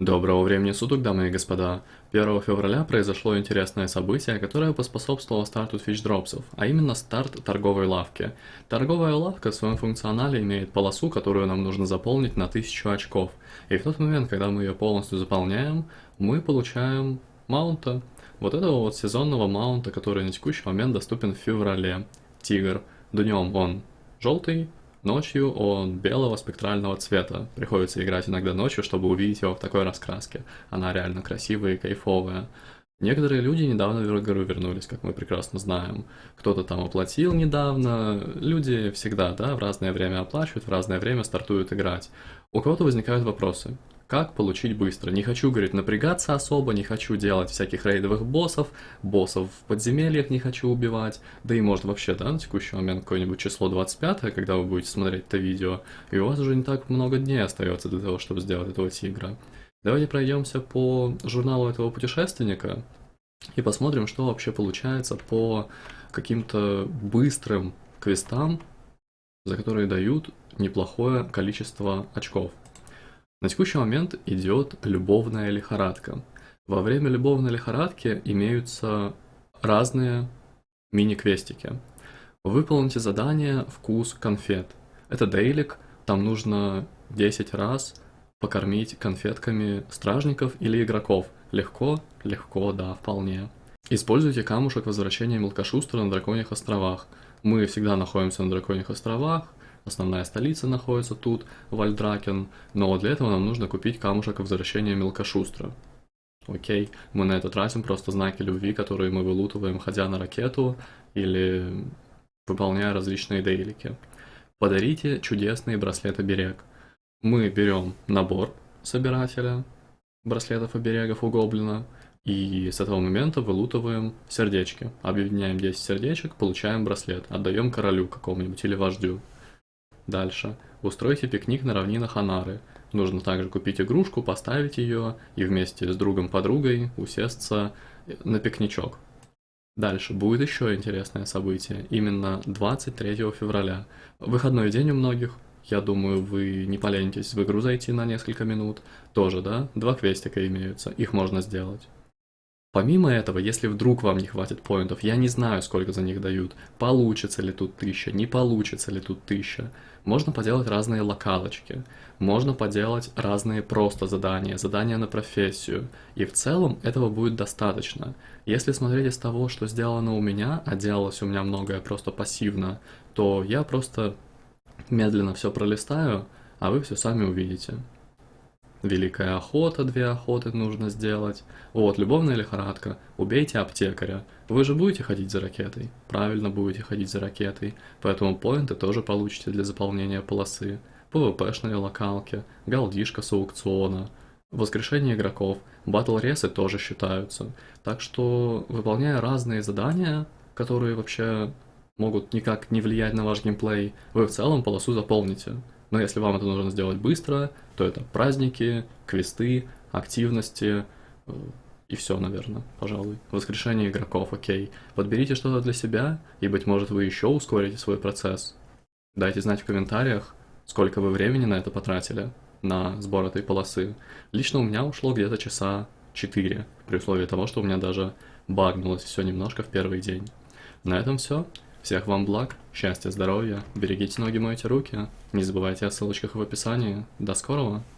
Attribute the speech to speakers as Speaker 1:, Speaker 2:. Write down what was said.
Speaker 1: Доброго времени суток, дамы и господа. 1 февраля произошло интересное событие, которое поспособствовало старту фичдропсов, а именно старт торговой лавки. Торговая лавка в своем функционале имеет полосу, которую нам нужно заполнить на 1000 очков. И в тот момент, когда мы ее полностью заполняем, мы получаем маунта. Вот этого вот сезонного маунта, который на текущий момент доступен в феврале. Тигр. Днем он желтый, Ночью он белого спектрального цвета. Приходится играть иногда ночью, чтобы увидеть его в такой раскраске. Она реально красивая и кайфовая. Некоторые люди недавно в игру вернулись, как мы прекрасно знаем. Кто-то там оплатил недавно. Люди всегда, да, в разное время оплачивают, в разное время стартуют играть. У кого-то возникают вопросы. Как получить быстро? Не хочу, говорит, напрягаться особо, не хочу делать всяких рейдовых боссов, боссов в подземельях не хочу убивать, да и может вообще, да, на текущий момент какое-нибудь число 25, когда вы будете смотреть это видео, и у вас уже не так много дней остается для того, чтобы сделать этого тигра. Давайте пройдемся по журналу этого путешественника и посмотрим, что вообще получается по каким-то быстрым квестам, за которые дают неплохое количество очков. На текущий момент идет любовная лихорадка. Во время любовной лихорадки имеются разные мини-квестики. Выполните задание «Вкус конфет». Это дейлик, там нужно 10 раз покормить конфетками стражников или игроков. Легко? Легко, да, вполне. Используйте камушек возвращения мелкошустра на Драконьих островах. Мы всегда находимся на Драконьих островах, Основная столица находится тут, Вальдракен, но для этого нам нужно купить камушек возвращения мелкошустра. Окей, мы на это тратим просто знаки любви, которые мы вылутываем, ходя на ракету или выполняя различные дейлики. Подарите чудесные браслеты-берег. Мы берем набор собирателя браслетов-оберегов у гоблина, и с этого момента вылутываем сердечки. Объединяем 10 сердечек, получаем браслет, отдаем королю какому-нибудь или вождю. Дальше. Устройте пикник на равнинах Анары. Нужно также купить игрушку, поставить ее и вместе с другом-подругой усесться на пикничок. Дальше будет еще интересное событие, именно 23 февраля. Выходной день у многих, я думаю, вы не поленитесь в игру зайти на несколько минут. Тоже, да? Два квестика имеются, их можно сделать. Помимо этого, если вдруг вам не хватит поинтов, я не знаю, сколько за них дают, получится ли тут тысяча, не получится ли тут тысяча, можно поделать разные локалочки, можно поделать разные просто задания, задания на профессию, и в целом этого будет достаточно. Если смотреть из того, что сделано у меня, а делалось у меня многое просто пассивно, то я просто медленно все пролистаю, а вы все сами увидите. Великая охота, две охоты нужно сделать. Вот, любовная лихорадка. Убейте аптекаря. Вы же будете ходить за ракетой? Правильно будете ходить за ракетой. Поэтому поинты тоже получите для заполнения полосы. ПВПшные локалки, галдишка с аукциона, воскрешение игроков, батл ресы тоже считаются. Так что, выполняя разные задания, которые вообще могут никак не влиять на ваш геймплей, вы в целом полосу заполните. Но если вам это нужно сделать быстро, то это праздники, квесты, активности э, и все, наверное, пожалуй. Воскрешение игроков, окей. Подберите что-то для себя, и, быть может, вы еще ускорите свой процесс. Дайте знать в комментариях, сколько вы времени на это потратили, на сбор этой полосы. Лично у меня ушло где-то часа 4, при условии того, что у меня даже багнулось все немножко в первый день. На этом все. Всех вам благ, счастья, здоровья, берегите ноги, мойте руки, не забывайте о ссылочках в описании. До скорого!